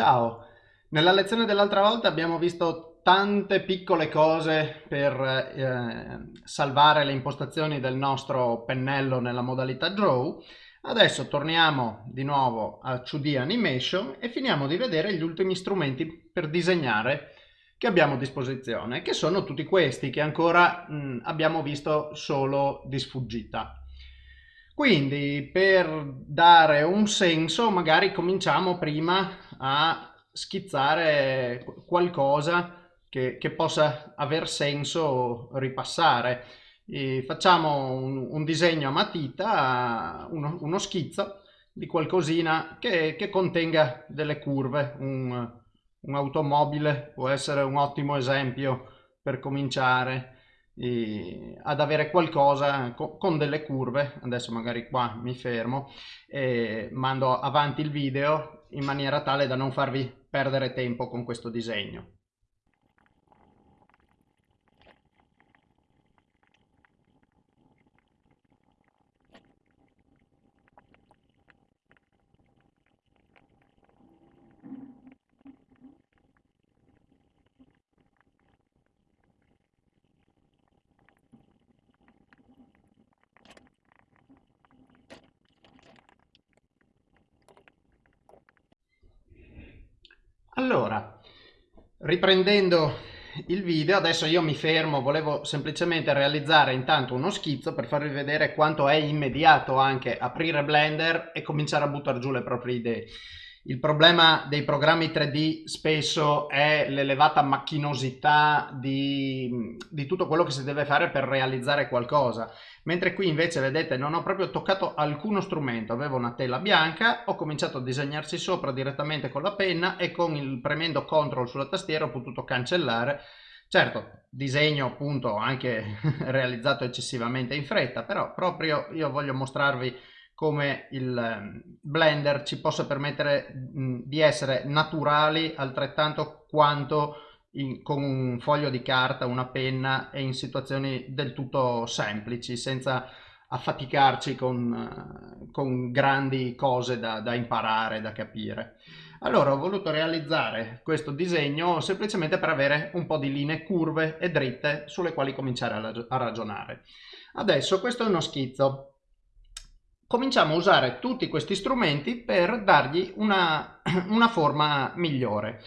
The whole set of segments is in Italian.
Ciao, nella lezione dell'altra volta abbiamo visto tante piccole cose per eh, salvare le impostazioni del nostro pennello nella modalità Draw. Adesso torniamo di nuovo a 2D Animation e finiamo di vedere gli ultimi strumenti per disegnare che abbiamo a disposizione, che sono tutti questi che ancora mh, abbiamo visto solo di sfuggita. Quindi per dare un senso magari cominciamo prima a schizzare qualcosa che, che possa aver senso ripassare. E facciamo un, un, disegno a matita, uno, uno schizzo di qualcosina che, che contenga delle curve. Un, un'automobile può essere un ottimo esempio per cominciare ad avere qualcosa co con delle curve. Adesso magari qua mi fermo e mando avanti il video in maniera tale da non farvi perdere tempo con questo disegno Allora, riprendendo il video, adesso io mi fermo, volevo semplicemente realizzare intanto uno schizzo per farvi vedere quanto è immediato anche aprire Blender e cominciare a buttare giù le proprie idee. Il problema dei programmi 3D spesso è l'elevata macchinosità di, di, tutto quello che si deve fare per realizzare qualcosa. Mentre qui invece, vedete, non ho proprio toccato alcuno strumento. Avevo una tela bianca, ho cominciato a disegnarci sopra direttamente con la penna e con il premendo CTRL sulla tastiera ho potuto cancellare. Certo, disegno appunto anche realizzato eccessivamente in fretta, però proprio io voglio mostrarvi come il ehm, Blender ci possa permettere di essere naturali altrettanto quanto in, con un foglio di carta, una penna e in situazioni del tutto semplici senza affaticarci con, con grandi cose da, da imparare, da capire. Allora ho voluto realizzare questo disegno semplicemente per avere un po' di linee curve e dritte sulle quali cominciare a ragionare. Adesso questo è uno schizzo cominciamo a usare tutti questi strumenti per dargli una, una forma migliore.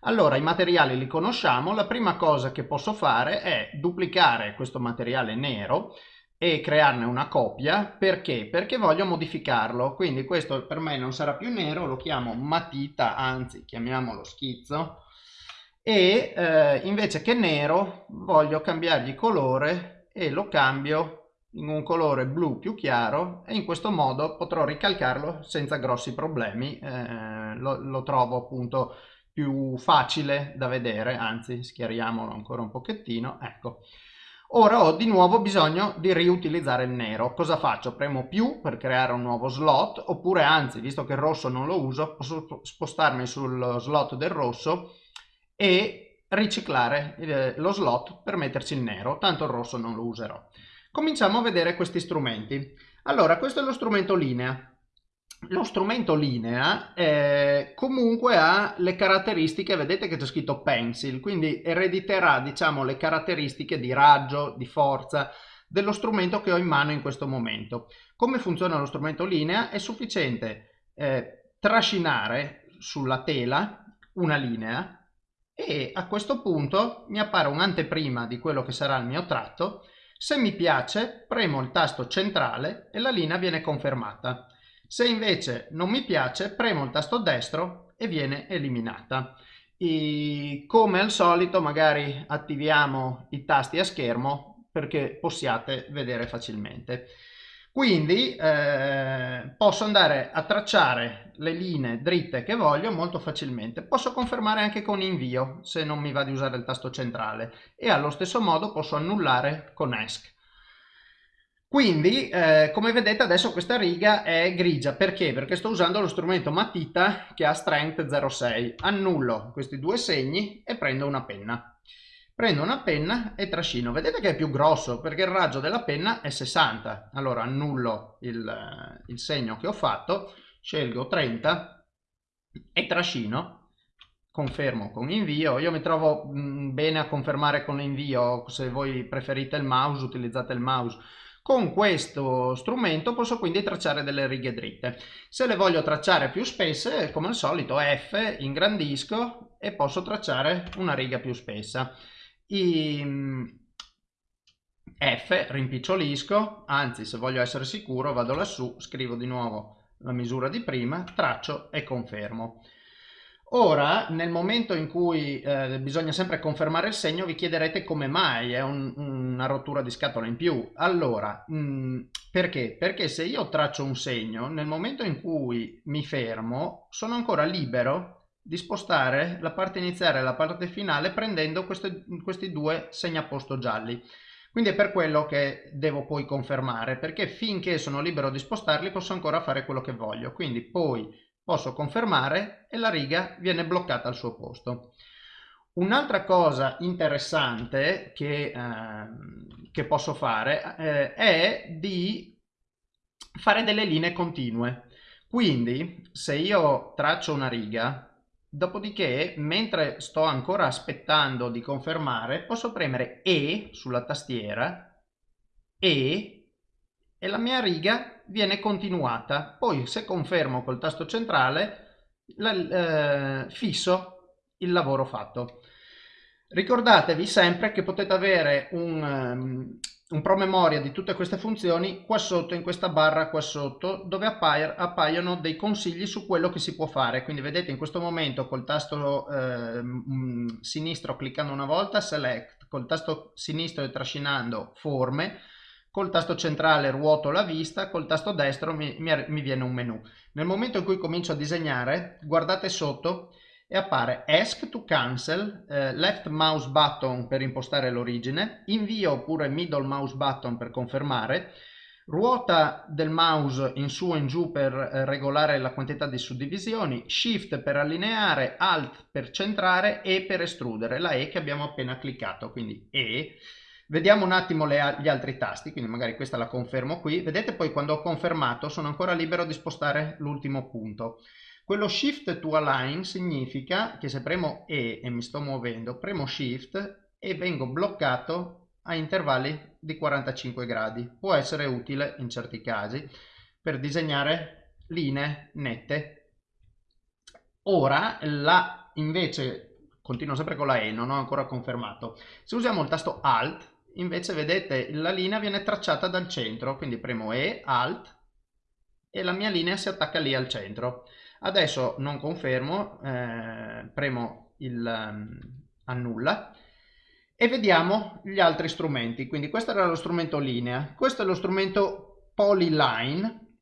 Allora, i materiali li conosciamo, la prima cosa che posso fare è duplicare questo materiale nero e crearne una copia, perché? Perché voglio modificarlo, quindi questo per me non sarà più nero, lo chiamo matita, anzi chiamiamolo schizzo, e eh, invece che nero voglio cambiargli colore e lo cambio in un colore blu più chiaro e in questo modo potrò ricalcarlo senza grossi problemi, eh, lo, lo, trovo appunto più facile da vedere, anzi schiariamolo ancora un pochettino, ecco. Ora ho di nuovo bisogno di riutilizzare il nero. Cosa faccio? Premo più per creare un nuovo slot, oppure anzi, visto che il rosso non lo uso, posso spostarmi sul slot del rosso e riciclare eh, lo slot per metterci il nero, tanto il rosso non lo userò. Cominciamo a vedere questi strumenti. Allora, questo è lo strumento linea. Lo strumento linea eh, comunque ha le caratteristiche, vedete che c'è scritto pencil, quindi erediterà diciamo le caratteristiche di raggio, di forza dello strumento che ho in mano in questo momento. Come funziona lo strumento linea? È sufficiente eh, trascinare sulla tela una linea e a questo punto mi appare un'anteprima di quello che sarà il mio tratto se mi piace premo il tasto centrale e la linea viene confermata. Se invece non mi piace premo il tasto destro e viene eliminata. E come al solito magari attiviamo i tasti a schermo perché possiate vedere facilmente. Quindi eh, posso andare a tracciare le linee dritte che voglio molto facilmente. Posso confermare anche con invio se non mi va di usare il tasto centrale e allo stesso modo posso annullare con ESC. Quindi, eh, come vedete adesso questa riga è grigia, perché? Perché sto usando lo strumento matita che ha strength 0,6. Annullo questi due segni e prendo una penna prendo una penna e trascino. Vedete che è più grosso perché il raggio della penna è 60 allora annullo il, il segno che ho fatto scelgo 30 e trascino. Confermo con invio, io mi trovo mh, bene a confermare con invio, se voi preferite il mouse utilizzate il mouse, con questo strumento posso quindi tracciare delle righe dritte. Se le voglio tracciare più spesse, come al solito F, ingrandisco e posso tracciare una riga più spessa. I, F, rimpicciolisco, anzi se voglio essere sicuro vado lassù, scrivo di nuovo la misura di prima, traccio e confermo. Ora, nel momento in cui eh, bisogna sempre confermare il segno, vi chiederete come mai è un, una rottura di scatola in più. Allora, mh, mm, perché? Perché se io traccio un segno, nel momento in cui mi fermo, sono ancora libero di spostare la parte iniziale e la parte finale prendendo queste, questi due segnaposto gialli. Quindi è per quello che devo poi confermare, perché finché sono libero di spostarli posso ancora fare quello che voglio. Quindi poi posso confermare e la riga viene bloccata al suo posto. Un'altra cosa interessante che, eh, che posso fare eh, è di fare delle linee continue. Quindi se io traccio una riga, dopodiché mentre sto ancora aspettando di confermare, posso premere E sulla tastiera, E, e la mia riga viene continuata. Poi se confermo col tasto centrale la, eh, fisso il lavoro fatto. Ricordatevi sempre che potete avere un, um, un promemoria di tutte queste funzioni qua sotto in questa barra qua sotto dove appaiono dei consigli su quello che si può fare quindi vedete in questo momento col tasto eh, sinistro cliccando una volta select col tasto sinistro e trascinando forme col tasto centrale ruoto la vista, col tasto destro mi, mi, mi, viene un menu. Nel momento in cui comincio a disegnare, guardate sotto e appare Ask to Cancel, eh, Left Mouse Button per impostare l'origine, Invio oppure Middle Mouse Button per confermare, ruota del mouse in su o in giù per eh, regolare la quantità di suddivisioni, Shift per allineare, Alt per centrare e per estrudere, la E che abbiamo appena cliccato, quindi E Vediamo un attimo le, gli altri tasti, quindi magari questa la confermo qui. Vedete poi quando ho confermato sono ancora libero di spostare l'ultimo punto. Quello Shift to Align significa che se premo E e mi sto muovendo, premo Shift e vengo bloccato a intervalli di 45 gradi. Può essere utile in certi casi per disegnare linee nette. Ora la invece continuo sempre con la E, non ho ancora confermato. Se usiamo il tasto Alt invece vedete la linea viene tracciata dal centro, quindi premo E, Alt e la mia linea si attacca lì al centro. Adesso non confermo, eh, premo il um, annulla e vediamo gli altri strumenti. Quindi questo era lo strumento linea, questo è lo strumento polyline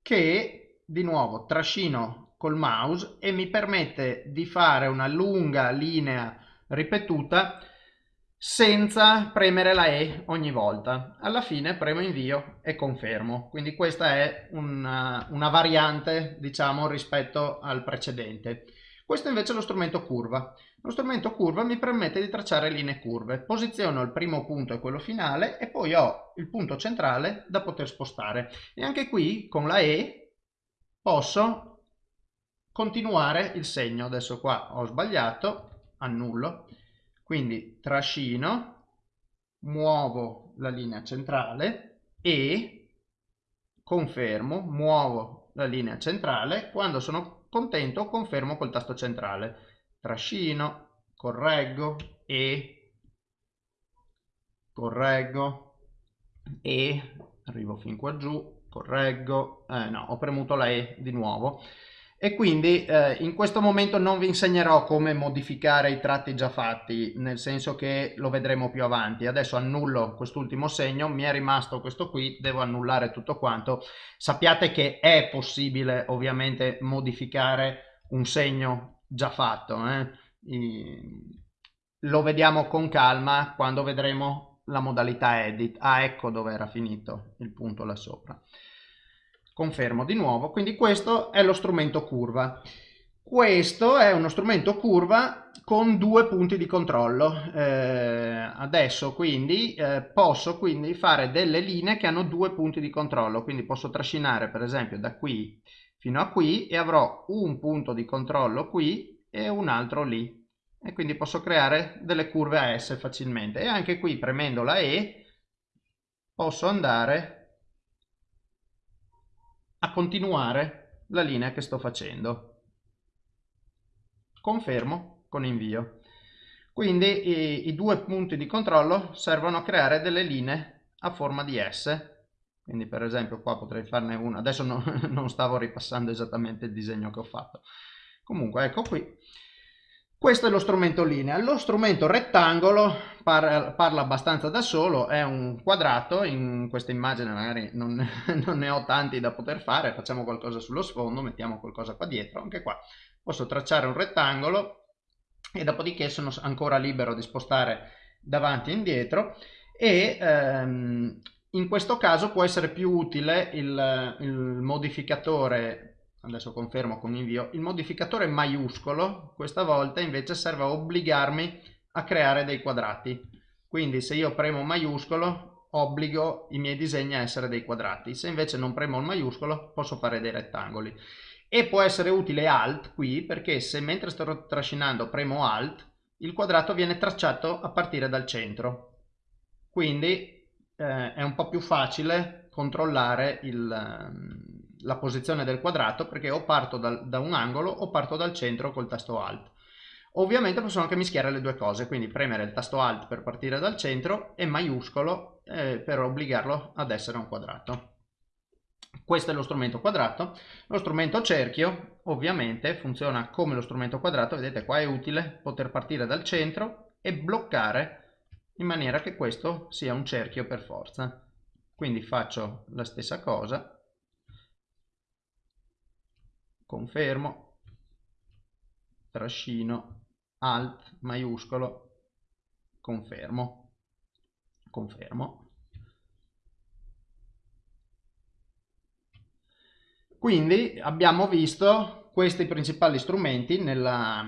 che di nuovo trascino col mouse e mi permette di fare una lunga linea ripetuta senza premere la E ogni volta. Alla fine premo invio e confermo. Quindi questa è una, una variante, diciamo, rispetto al precedente. Questo invece è lo strumento curva. Lo strumento curva mi permette di tracciare linee curve. Posiziono il primo punto e quello finale e poi ho il punto centrale da poter spostare. E anche qui con la E posso continuare il segno. Adesso qua ho sbagliato, annullo quindi trascino, muovo la linea centrale e confermo, muovo la linea centrale. Quando sono contento confermo col tasto centrale. Trascino, correggo e correggo e arrivo fin qua giù, correggo, eh, no, ho premuto la E di nuovo e quindi eh, in questo momento non vi insegnerò come modificare i tratti già fatti, nel senso che lo vedremo più avanti. Adesso annullo quest'ultimo segno, mi è rimasto questo qui, devo annullare tutto quanto. Sappiate che è possibile ovviamente modificare un segno già fatto, eh? lo vediamo con calma quando vedremo la modalità edit. Ah, ecco dove era finito il punto là sopra confermo di nuovo. Quindi questo è lo strumento curva. Questo è uno strumento curva con due punti di controllo. Eh, adesso quindi eh, posso quindi fare delle linee che hanno due punti di controllo. Quindi posso trascinare per esempio da qui fino a qui e avrò un punto di controllo qui e un altro lì. E quindi posso creare delle curve a S facilmente. E anche qui premendo la E posso andare a continuare la linea che sto facendo. Confermo con invio. Quindi i, i due punti di controllo servono a creare delle linee a forma di S. Quindi per esempio qua potrei farne una. Adesso no, non stavo ripassando esattamente il disegno che ho fatto. Comunque ecco qui questo è lo strumento linea. Lo strumento rettangolo par parla abbastanza da solo, è un quadrato, in questa immagine magari non, non, ne ho tanti da poter fare, facciamo qualcosa sullo sfondo, mettiamo qualcosa qua dietro, anche qua posso tracciare un rettangolo e dopodiché sono ancora libero di spostare davanti e indietro e ehm, in questo caso può essere più utile il, il modificatore adesso confermo con invio, il modificatore maiuscolo questa volta invece serve a obbligarmi a creare dei quadrati. Quindi se io premo maiuscolo obbligo i miei disegni a essere dei quadrati. Se invece non premo il maiuscolo posso fare dei rettangoli. E può essere utile Alt qui perché se mentre sto trascinando premo Alt il quadrato viene tracciato a partire dal centro. Quindi eh, è un po' più facile controllare il, ehm, la posizione del quadrato perché o parto dal, da un angolo o parto dal centro col tasto Alt. Ovviamente posso anche mischiare le due cose, quindi premere il tasto Alt per partire dal centro e maiuscolo eh, per obbligarlo ad essere un quadrato. Questo è lo strumento quadrato. Lo strumento cerchio ovviamente funziona come lo strumento quadrato, vedete qua è utile poter partire dal centro e bloccare in maniera che questo sia un cerchio per forza. Quindi faccio la stessa cosa confermo, trascino, alt, maiuscolo, confermo, confermo. Quindi abbiamo visto questi principali strumenti nella,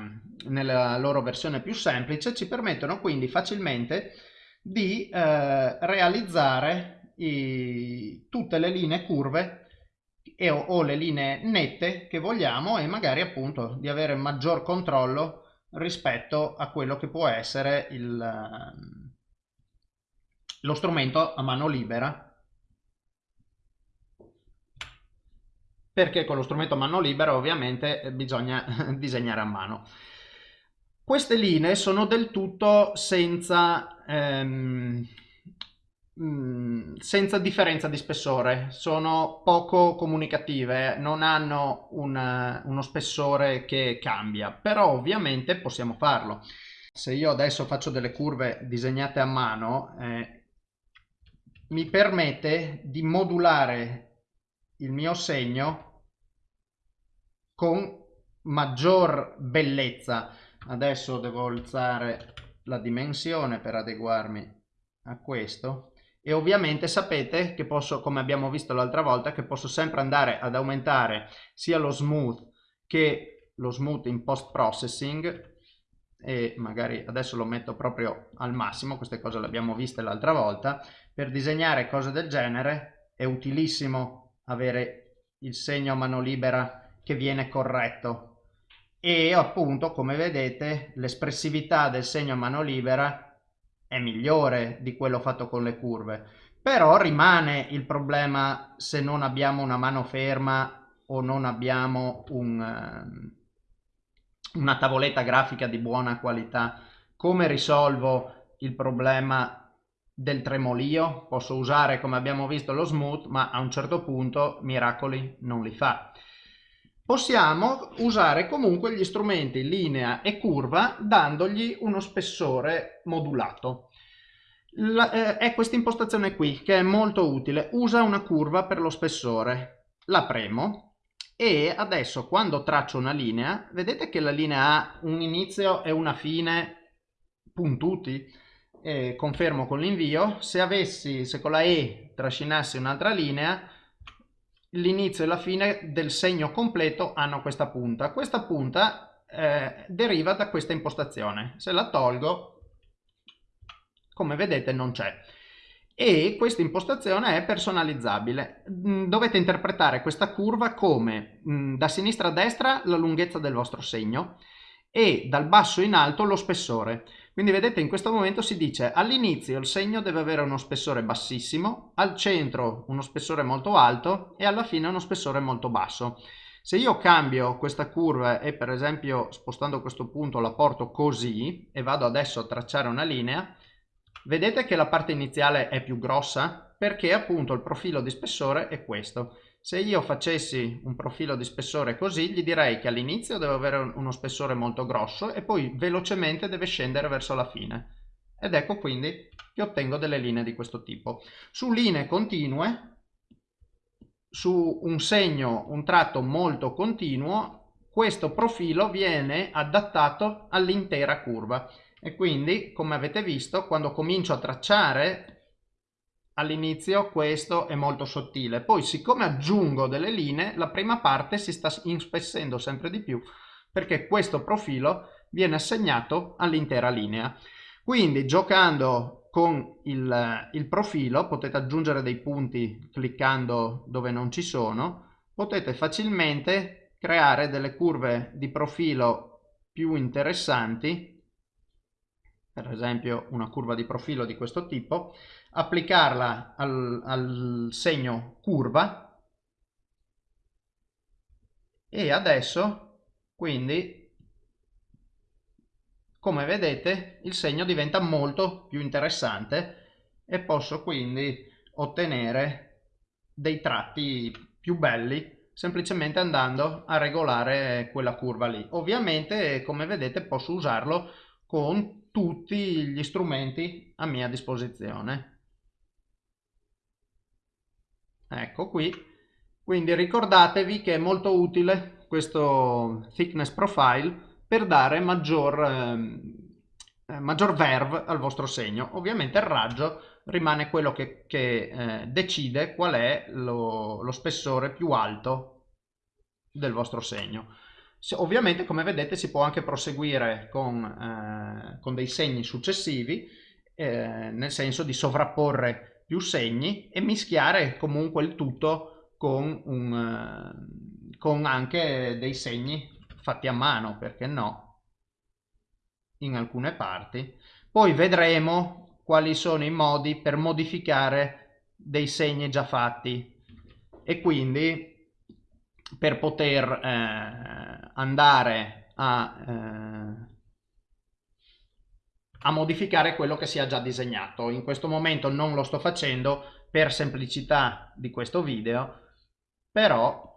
nella loro versione più semplice, ci permettono quindi facilmente di eh, realizzare i, tutte le linee curve e o, o le linee nette che vogliamo e magari appunto di avere maggior controllo rispetto a quello che può essere il, ehm, lo strumento a mano libera perché con lo strumento a mano libera ovviamente bisogna disegnare a mano. Queste linee sono del tutto senza ehm, Mm, senza differenza di spessore, sono poco comunicative, non hanno un, uno spessore che cambia, però ovviamente possiamo farlo. Se io adesso faccio delle curve disegnate a mano, eh, mi permette di modulare il mio segno con maggior bellezza. Adesso devo alzare la dimensione per adeguarmi a questo e ovviamente sapete che posso, come abbiamo visto l'altra volta, che posso sempre andare ad aumentare sia lo smooth che lo smooth in post processing e magari adesso lo metto proprio al massimo, queste cose le abbiamo viste l'altra volta, per disegnare cose del genere è utilissimo avere il segno a mano libera che viene corretto. E appunto come vedete l'espressività del segno a mano libera è migliore di quello fatto con le curve. Però rimane il problema se non abbiamo una mano ferma o non abbiamo un, uh, una tavoletta grafica di buona qualità. Come risolvo il problema del tremolio? Posso usare come abbiamo visto lo smooth ma a un certo punto miracoli non li fa possiamo usare comunque gli strumenti linea e curva dandogli uno spessore modulato. La, eh, è questa impostazione qui che è molto utile, usa una curva per lo spessore, la premo e adesso quando traccio una linea, vedete che la linea ha un inizio e una fine puntuti, eh, confermo con l'invio, se avessi, se con la E trascinassi un'altra linea, l'inizio e la fine del segno completo hanno questa punta. Questa punta eh, deriva da questa impostazione. Se la tolgo, come vedete non c'è. E questa impostazione è personalizzabile. Mm, dovete interpretare questa curva come mm, da sinistra a destra la lunghezza del vostro segno e dal basso in alto lo spessore. Quindi vedete in questo momento si dice all'inizio il segno deve avere uno spessore bassissimo, al centro uno spessore molto alto e alla fine uno spessore molto basso. Se io cambio questa curva e per esempio spostando questo punto la porto così e vado adesso a tracciare una linea, vedete che la parte iniziale è più grossa perché appunto il profilo di spessore è questo. Se io facessi un profilo di spessore così, gli direi che all'inizio deve avere uno spessore molto grosso e poi velocemente deve scendere verso la fine. Ed ecco quindi che ottengo delle linee di questo tipo. Su linee continue su un segno, un tratto molto continuo, questo profilo viene adattato all'intera curva e quindi come avete visto quando comincio a tracciare all'inizio questo è molto sottile poi siccome aggiungo delle linee la prima parte si sta inspessendo sempre di più perché questo profilo viene assegnato all'intera linea. Quindi giocando con il, il, profilo potete aggiungere dei punti cliccando dove non ci sono potete facilmente creare delle curve di profilo più interessanti per esempio una curva di profilo di questo tipo applicarla al, al segno curva e adesso quindi come vedete il segno diventa molto più interessante e posso quindi ottenere dei tratti più belli semplicemente andando a regolare quella curva lì. Ovviamente come vedete posso usarlo con tutti gli strumenti a mia disposizione ecco qui quindi ricordatevi che è molto utile questo thickness profile per dare maggior, ehm, eh, maggior verve al vostro segno. Ovviamente il raggio rimane quello che, che eh, decide qual è lo, lo, spessore più alto del vostro segno. Se, ovviamente come vedete si può anche proseguire con, eh, con dei segni successivi, eh, nel senso di sovrapporre più segni e mischiare comunque il tutto con, un, eh, con anche dei segni fatti a mano, perché no, in alcune parti. Poi vedremo quali sono i modi per modificare dei segni già fatti e quindi per poter eh, andare a, eh, a modificare quello che si è già disegnato. In questo momento non lo sto facendo per semplicità di questo video, però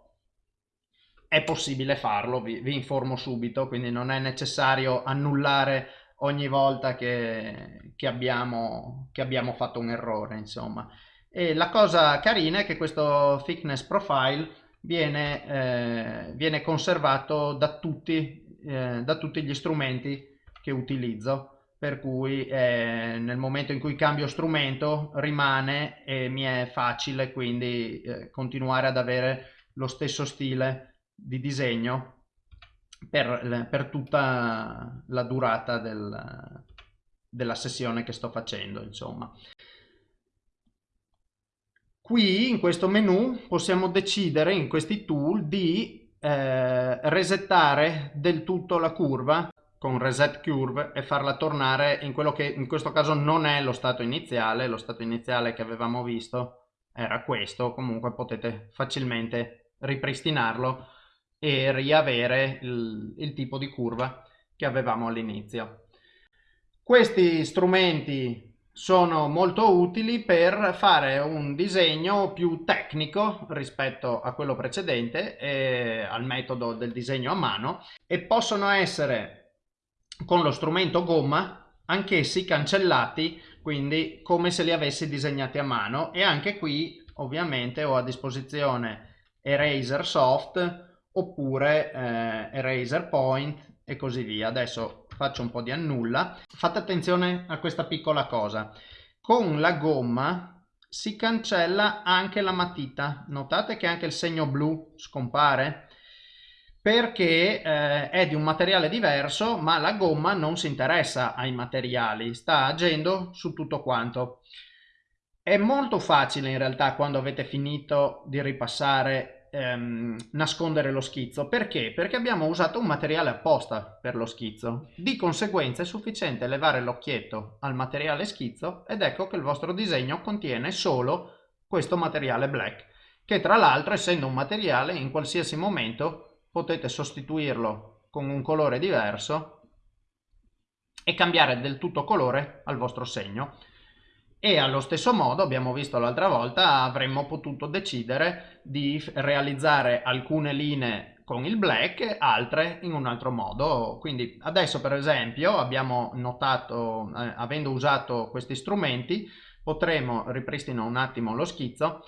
è possibile farlo, vi, vi, informo subito, quindi non è necessario annullare ogni volta che, che, abbiamo, che abbiamo fatto un errore, insomma. E la cosa carina è che questo thickness profile viene, eh, viene conservato da tutti, eh, da tutti gli strumenti che utilizzo. Per cui eh, nel momento in cui cambio strumento rimane e mi è facile quindi eh, continuare ad avere lo stesso stile di disegno per, per tutta la durata del, della sessione che sto facendo insomma qui in questo menu possiamo decidere in questi tool di eh, resettare del tutto la curva con reset curve e farla tornare in quello che in questo caso non è lo stato iniziale lo stato iniziale che avevamo visto era questo comunque potete facilmente ripristinarlo e riavere il, il tipo di curva che avevamo all'inizio. Questi strumenti sono molto utili per fare un disegno più tecnico rispetto a quello precedente e al metodo del disegno a mano e possono essere con lo strumento gomma anch'essi cancellati quindi come se li avessi disegnati a mano e anche qui ovviamente ho a disposizione Eraser Soft oppure eh, eraser point e così via. Adesso faccio un po' di annulla. Fate attenzione a questa piccola cosa. Con la gomma si cancella anche la matita. Notate che anche il segno blu scompare perché eh, è di un materiale diverso ma la gomma non si interessa ai materiali, sta agendo su tutto quanto. È molto facile in realtà quando avete finito di ripassare ehm, nascondere lo schizzo. Perché? Perché abbiamo usato un materiale apposta per lo schizzo. Di conseguenza è sufficiente levare l'occhietto al materiale schizzo ed ecco che il vostro disegno contiene solo questo materiale black, che tra l'altro essendo un materiale in qualsiasi momento potete sostituirlo con un colore diverso e cambiare del tutto colore al vostro segno e allo stesso modo abbiamo visto l'altra volta avremmo potuto decidere di realizzare alcune linee con il black altre in un altro modo. Quindi adesso per esempio abbiamo notato eh, avendo usato questi strumenti potremo ripristino un attimo lo schizzo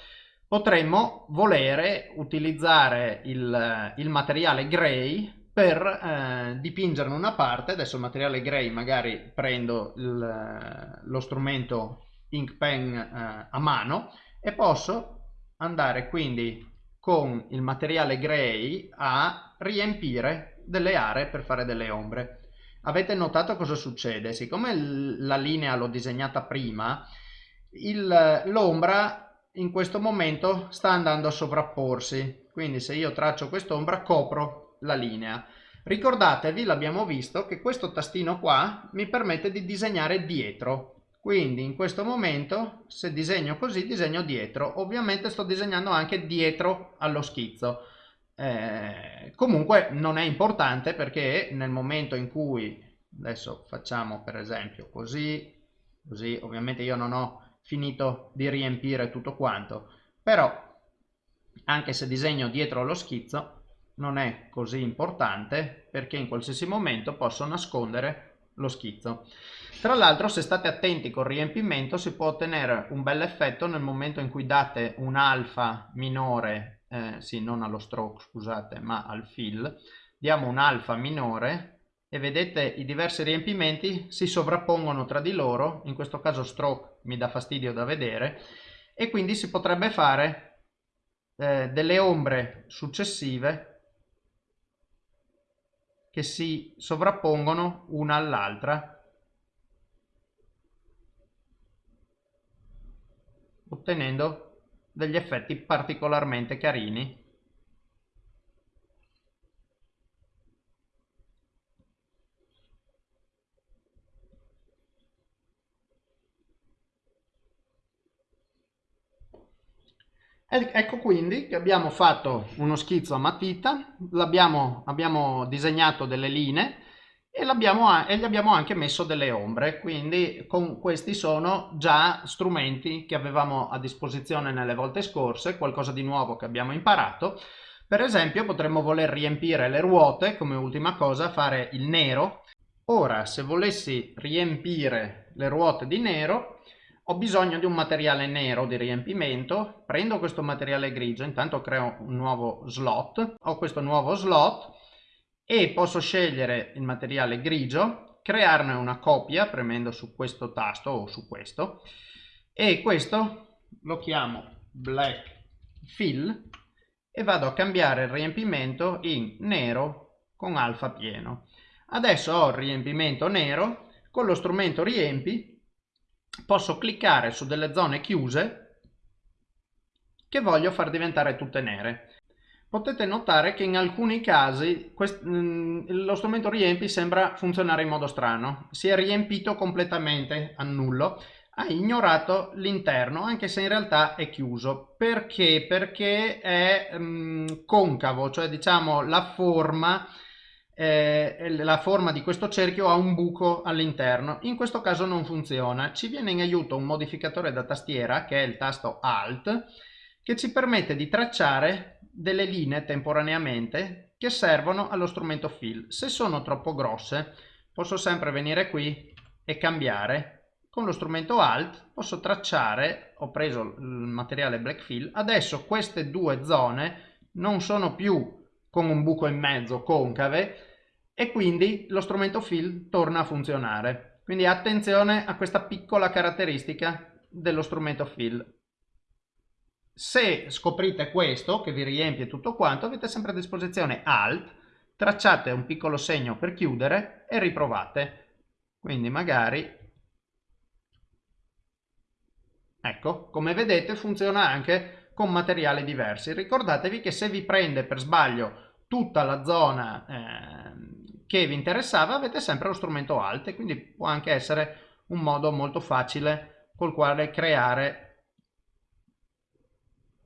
potremmo volere utilizzare il, il materiale gray per eh, dipingerne una parte. Adesso il materiale gray magari prendo il, lo strumento ink pen eh, a mano e posso andare quindi con il materiale gray a riempire delle aree per fare delle ombre. Avete notato cosa succede? Siccome la linea l'ho disegnata prima, l'ombra in questo momento sta andando a sovrapporsi. Quindi se io traccio quest'ombra copro la linea. Ricordatevi, l'abbiamo visto, che questo tastino qua mi permette di disegnare dietro quindi in questo momento se disegno così disegno dietro ovviamente sto disegnando anche dietro allo schizzo eh, comunque non è importante perché nel momento in cui adesso facciamo per esempio così così ovviamente io non ho finito di riempire tutto quanto però anche se disegno dietro allo schizzo non è così importante perché in qualsiasi momento posso nascondere lo schizzo. Tra l'altro se state attenti col riempimento si può ottenere un bel effetto nel momento in cui date un alfa minore, eh, sì non allo stroke scusate ma al fill, diamo un alfa minore e vedete i diversi riempimenti si sovrappongono tra di loro, in questo caso stroke mi dà fastidio da vedere. E quindi si potrebbe fare eh, delle ombre successive che si sovrappongono una all'altra ottenendo degli effetti particolarmente carini Ecco quindi che abbiamo fatto uno schizzo a matita, abbiamo disegnato delle linee e, e, gli abbiamo anche messo delle ombre, quindi con questi sono già strumenti che avevamo a disposizione nelle volte scorse, qualcosa di nuovo che abbiamo imparato. Per esempio potremmo voler riempire le ruote, come ultima cosa, fare il nero. Ora, se volessi riempire le ruote di nero, ho bisogno di un materiale nero di riempimento, prendo questo materiale grigio, intanto creo un nuovo slot, ho questo nuovo slot e posso scegliere il materiale grigio, crearne una copia premendo su questo tasto o su questo e questo lo chiamo black fill e vado a cambiare il riempimento in nero con alfa pieno. Adesso ho il riempimento nero, con lo strumento riempi posso cliccare su delle zone chiuse che voglio far diventare tutte nere. Potete notare che in alcuni casi mm, lo strumento riempi sembra funzionare in modo strano. Si è riempito completamente a nullo, ha ignorato l'interno anche se in realtà è chiuso. Perché? Perché è um, concavo, cioè diciamo la forma eh, la forma di questo cerchio ha un buco all'interno. In questo caso non funziona. Ci viene in aiuto un modificatore da tastiera, che è il tasto Alt, che ci permette di tracciare delle linee temporaneamente che servono allo strumento fill. Se sono troppo grosse, posso sempre venire qui e cambiare. Con lo strumento Alt posso tracciare, ho preso il materiale black fill, adesso queste due zone non sono più con un buco in mezzo concave, e quindi lo strumento fill torna a funzionare. Quindi attenzione a questa piccola caratteristica dello strumento fill. Se scoprite questo, che vi riempie tutto quanto, avete sempre a disposizione Alt, tracciate un piccolo segno per chiudere e riprovate. Quindi magari, ecco, come vedete funziona anche con materiali diversi. Ricordatevi che se vi prende per sbaglio tutta la zona eh, che vi interessava avete sempre lo strumento alt quindi può anche essere un modo molto facile col quale creare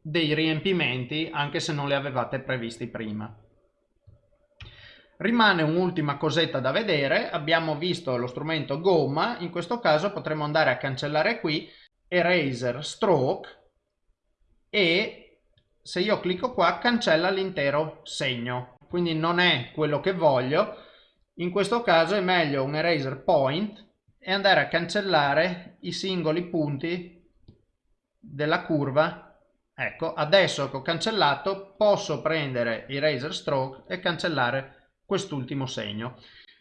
dei riempimenti anche se non li avevate previsti prima. Rimane un'ultima cosetta da vedere, abbiamo visto lo strumento gomma, in questo caso potremo andare a cancellare qui Eraser Stroke e se io clicco qua cancella l'intero segno, quindi non è quello che voglio, in questo caso è meglio un Eraser Point e andare a cancellare i singoli punti della curva ecco adesso che ho cancellato posso prendere Eraser Stroke e cancellare quest'ultimo segno.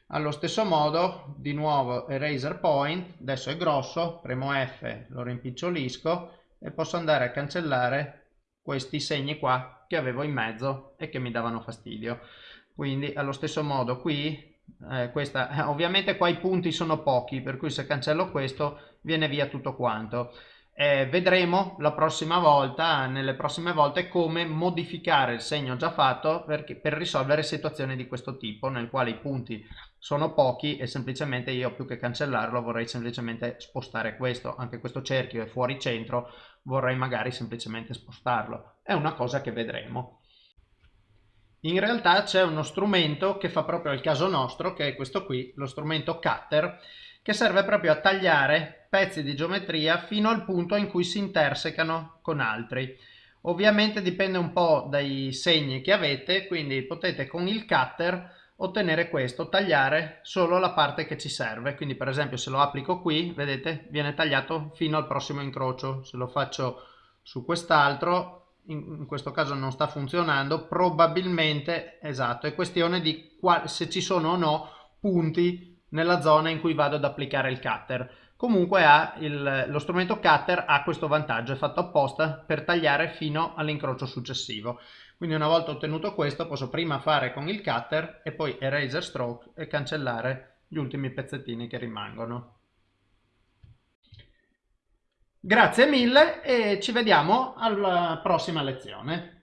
Allo stesso modo, di nuovo Eraser Point, adesso è grosso, premo F, lo rimpicciolisco e posso andare a cancellare questi segni qua che avevo in mezzo e che mi davano fastidio. Quindi allo stesso modo qui, eh, questa, ovviamente qua i punti sono pochi, per cui se cancello questo viene via tutto quanto. Eh, vedremo la prossima volta, nelle prossime volte, come modificare il segno già fatto per, per risolvere situazioni di questo tipo, nel quale i punti sono pochi e semplicemente io più che cancellarlo vorrei semplicemente spostare questo, anche questo cerchio è fuori centro, vorrei magari semplicemente spostarlo. È una cosa che vedremo. In realtà c'è uno strumento che fa proprio il caso nostro, che è questo qui, lo strumento cutter, che serve proprio a tagliare pezzi di geometria fino al punto in cui si intersecano con altri. Ovviamente dipende un po' dai segni che avete, quindi potete con il cutter ottenere questo, tagliare solo la parte che ci serve. Quindi per esempio se lo applico qui, vedete, viene tagliato fino al prossimo incrocio. Se lo faccio su quest'altro, in, questo caso non sta funzionando, probabilmente, esatto, è questione di se ci sono o no punti nella zona in cui vado ad applicare il cutter. Comunque il, lo strumento cutter ha questo vantaggio, è fatto apposta per tagliare fino all'incrocio successivo. Quindi una volta ottenuto questo posso prima fare con il cutter e poi eraser stroke e cancellare gli ultimi pezzettini che rimangono. Grazie mille e ci vediamo alla prossima lezione.